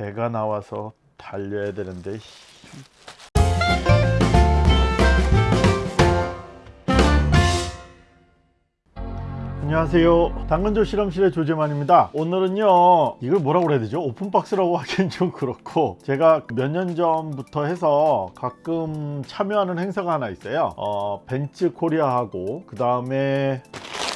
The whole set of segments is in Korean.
해가 나와서 달려야 되는데. 안녕하세요. 당근조 실험실의 조재만입니다. 오늘은요 이걸 뭐라고 그래야 되죠? 오픈박스라고 하기엔 좀 그렇고 제가 몇 년 전부터 해서 가끔 참여하는 행사가 하나 있어요. 어, 벤츠 코리아하고 그 다음에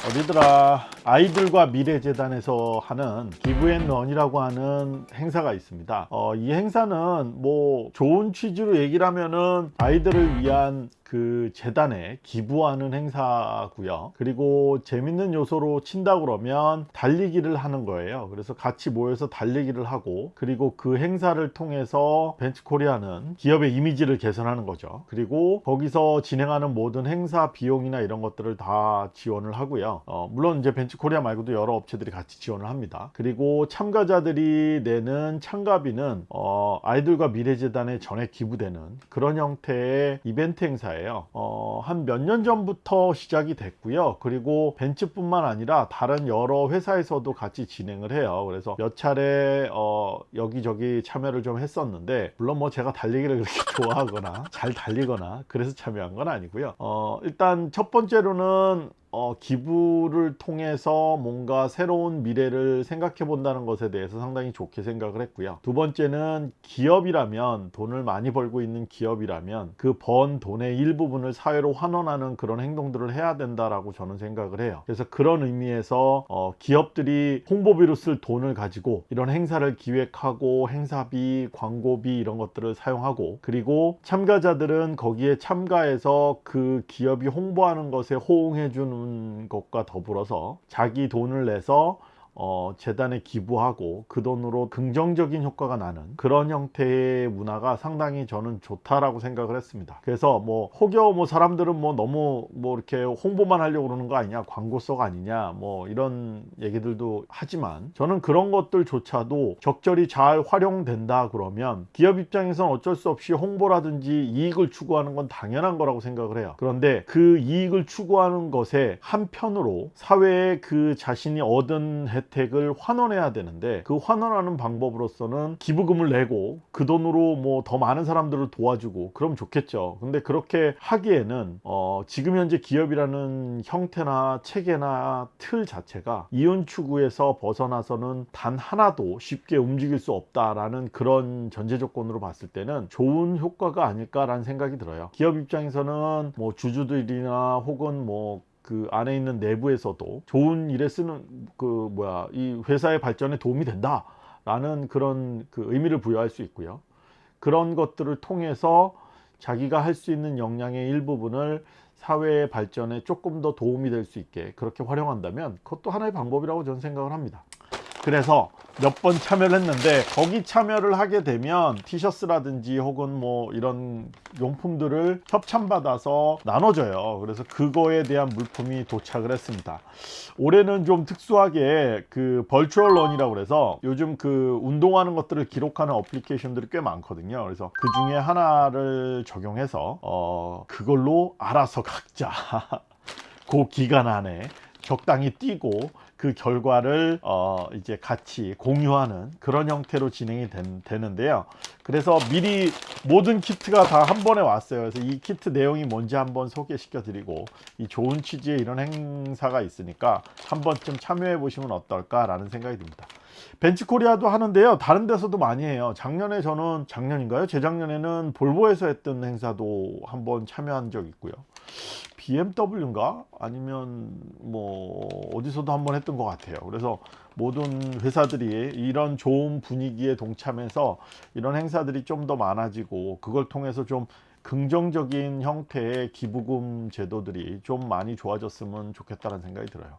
어디더라 아이들과 미래재단에서 하는 기브앤런이라고 하는 행사가 있습니다. 어, 이 행사는 뭐 좋은 취지로 얘기를 하면은 아이들을 위한 그 재단에 기부하는 행사고요. 그리고 재밌는 요소로 친다 그러면 달리기를 하는 거예요. 그래서 같이 모여서 달리기를 하고 그리고 그 행사를 통해서 벤츠코리아는 기업의 이미지를 개선하는 거죠. 그리고 거기서 진행하는 모든 행사 비용이나 이런 것들을 다 지원을 하고요. 어, 물론 이제 벤츠 코리아 말고도 여러 업체들이 같이 지원을 합니다. 그리고 참가자들이 내는 참가비는 어, 아이들과 미래재단에 전액 기부되는 그런 형태의 이벤트 행사예요. 어, 한 몇 년 전부터 시작이 됐고요. 그리고 벤츠뿐만 아니라 다른 여러 회사에서도 같이 진행을 해요. 그래서 몇 차례 어, 여기저기 참여를 좀 했었는데 물론 뭐 제가 달리기를 그렇게 좋아하거나 잘 달리거나 그래서 참여한 건 아니고요. 어, 일단 첫 번째로는 어, 기부를 통해서 뭔가 새로운 미래를 생각해 본다는 것에 대해서 상당히 좋게 생각을 했고요. 두 번째는 기업이라면 돈을 많이 벌고 있는 기업이라면 그 번 돈의 일부분을 사회로 환원하는 그런 행동들을 해야 된다라고 저는 생각을 해요. 그래서 그런 의미에서 어, 기업들이 홍보비로 쓸 돈을 가지고 이런 행사를 기획하고 행사비 광고비 이런 것들을 사용하고 그리고 참가자들은 거기에 참가해서 그 기업이 홍보하는 것에 호응해 주는 것과 더불어서 자기 돈을 내서 어, 재단에 기부하고 그 돈으로 긍정적인 효과가 나는 그런 형태의 문화가 상당히 저는 좋다라고 생각을 했습니다. 그래서 뭐 혹여 뭐 사람들은 뭐 너무 뭐 이렇게 홍보만 하려고 그러는 거 아니냐 광고성 아니냐 뭐 이런 얘기들도 하지만 저는 그런 것들조차도 적절히 잘 활용된다 그러면 기업 입장에서는 어쩔 수 없이 홍보라든지 이익을 추구하는 건 당연한 거라고 생각을 해요. 그런데 그 이익을 추구하는 것에 한편으로 사회에 그 자신이 얻은 혜택을 환원해야 되는데 그 환원하는 방법으로서는 기부금을 내고 그 돈으로 뭐 더 많은 사람들을 도와주고 그럼 좋겠죠. 근데 그렇게 하기에는 어 지금 현재 기업이라는 형태나 체계나 틀 자체가 이윤 추구에서 벗어나서는 단 하나도 쉽게 움직일 수 없다라는 그런 전제 조건으로 봤을 때는 좋은 효과가 아닐까라는 생각이 들어요. 기업 입장에서는 뭐 주주들이나 혹은 뭐 그 안에 있는 내부에서도 좋은 일에 쓰는 그 뭐야 이 회사의 발전에 도움이 된다 라는 그런 그 의미를 부여할 수 있고요. 그런 것들을 통해서 자기가 할 수 있는 역량의 일부분을 사회의 발전에 조금 더 도움이 될 수 있게 그렇게 활용한다면 그것도 하나의 방법이라고 저는 생각을 합니다 그래서 몇 번 참여를 했는데 거기 참여를 하게 되면 티셔츠라든지 혹은 뭐 이런 용품들을 협찬받아서 나눠줘요. 그래서 그거에 대한 물품이 도착을 했습니다. 올해는 좀 특수하게 그 벌추얼 런이라고 그래서 요즘 그 운동하는 것들을 기록하는 어플리케이션들이 꽤 많거든요. 그래서 그 중에 하나를 적용해서 어 그걸로 알아서 각자 그 기간 안에 적당히 뛰고 그 결과를 어 이제 같이 공유하는 그런 형태로 진행이 된, 되는데요. 그래서 미리 모든 키트가 다 한 번에 왔어요. 그래서 이 키트 내용이 뭔지 한번 소개시켜 드리고 이 좋은 취지의 이런 행사가 있으니까 한 번쯤 참여해 보시면 어떨까 라는 생각이 듭니다. 벤츠코리아도 하는데요. 다른 데서도 많이 해요. 작년에 저는 작년인가요? 재작년에는 볼보에서 했던 행사도 한번 참여한 적 있고요 BMW인가? 아니면 뭐 어디서도 한번 했던 것 같아요. 그래서 모든 회사들이 이런 좋은 분위기에 동참해서 이런 행사들이 좀 더 많아지고 그걸 통해서 좀 긍정적인 형태의 기부금 제도들이 좀 많이 좋아졌으면 좋겠다는 생각이 들어요.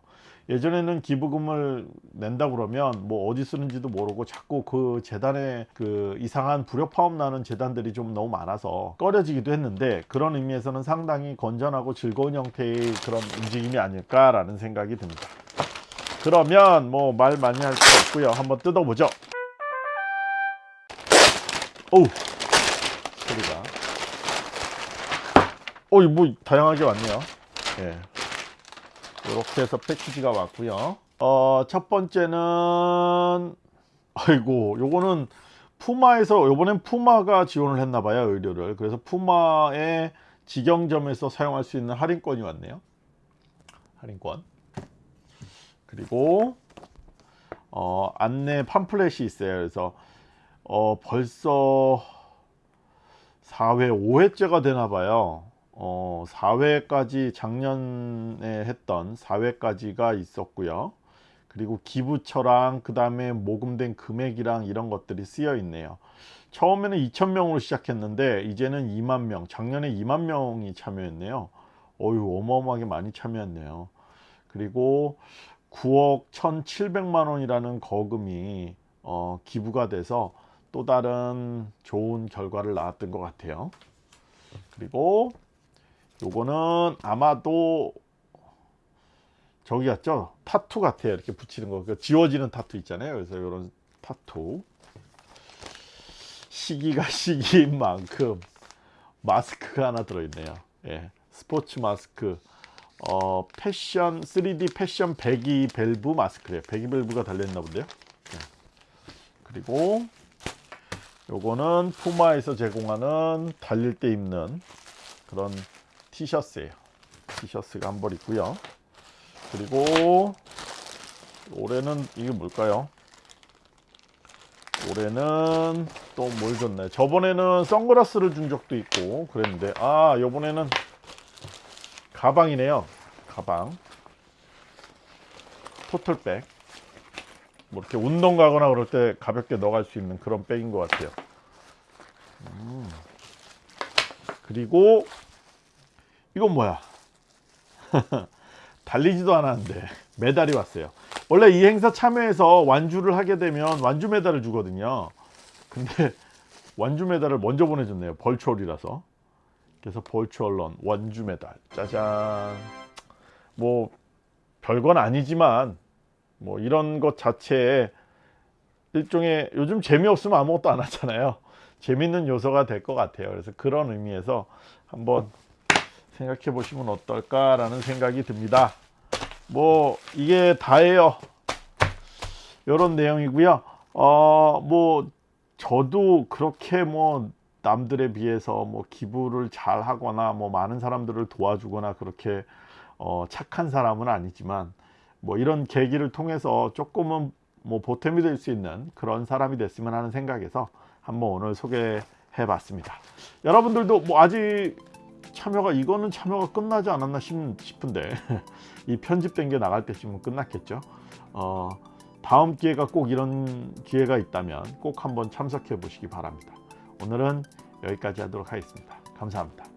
예전에는 기부금을 낸다 그러면 뭐 어디 쓰는지도 모르고 자꾸 그 재단에 그 이상한 불협화음 나는 재단들이 좀 너무 많아서 꺼려지기도 했는데 그런 의미에서는 상당히 건전하고 즐거운 형태의 그런 움직임이 아닐까 라는 생각이 듭니다. 그러면 뭐 말 많이 할 거 없고요. 한번 뜯어보죠. 오우 소리가 어이 뭐 다양하게 왔네요. 예. 이렇게 해서 패키지가 왔고요. 어, 첫 번째는 아이고 요거는 푸마에서 이번엔 푸마가 지원을 했나 봐요 의료를. 그래서 푸마의 직영점에서 사용할 수 있는 할인권이 왔네요. 할인권. 그리고 어, 안내 팜플렛이 있어요. 그래서 어, 벌써 4회 5회째가 되나 봐요 어, 4회까지 작년에 했던 4회까지가 있었고요. 그리고 기부처랑 그 다음에 모금된 금액이랑 이런 것들이 쓰여 있네요. 처음에는 2,000명으로 시작했는데 이제는 2만 명 작년에 2만 명이 참여했네요. 어유 어마어마하게 많이 참여했네요. 그리고 9억 1,700만 원이라는 거금이 어, 기부가 돼서 또 다른 좋은 결과를 낳았던 것 같아요. 그리고 요거는 아마도 저기 같죠? 타투 같아요. 이렇게 붙이는 거. 그 지워지는 타투 있잖아요. 그래서 이런 타투. 시기가 시기인 만큼 마스크가 하나 들어있네요. 예, 스포츠 마스크. 어, 패션 3D 패션 배기 밸브 마스크래요. 배기 밸브가 달려있나 본데요? 예. 그리고 요거는 푸마에서 제공하는 달릴 때 입는 그런 티셔츠예요 티셔츠가 한 벌 있고요 그리고 올해는 이게 뭘까요? 올해는 또 뭘 줬나요? 저번에는 선글라스를 준 적도 있고 그랬는데 아 요번에는 가방이네요 가방 토틀백 뭐 이렇게 운동 가거나 그럴 때 가볍게 넣어갈 수 있는 그런 백인 것 같아요 음. 그리고 이건 뭐야? 달리지도 않았는데 메달이 왔어요. 원래 이 행사 참여해서 완주를 하게 되면 완주 메달을 주거든요. 근데 완주 메달을 먼저 보내줬네요. 벌추얼이라서. 그래서 벌추얼런 완주 메달. 짜잔. 뭐 별건 아니지만 뭐 이런 것 자체에 일종의 요즘 재미없으면 아무것도 안 하잖아요. 재밌는 요소가 될 것 같아요. 그래서 그런 의미에서 한번 생각해 보시면 어떨까라는 생각이 듭니다. 뭐 이게 다예요. 이런 내용이고요. 어뭐 저도 그렇게 뭐 남들에 비해서 뭐 기부를 잘 하거나 뭐 많은 사람들을 도와주거나 그렇게 어 착한 사람은 아니지만 뭐 이런 계기를 통해서 조금은 뭐 보탬이 될 수 있는 그런 사람이 됐으면 하는 생각에서 한번 오늘 소개해 봤습니다. 여러분들도 뭐 아직 참여가 이거는 참여가 끝나지 않았나 싶은데 이 편집된 게 나갈 때쯤은 끝났겠죠? 어, 다음 기회가 꼭 이런 기회가 있다면 꼭 한번 참석해 보시기 바랍니다. 오늘은 여기까지 하도록 하겠습니다. 감사합니다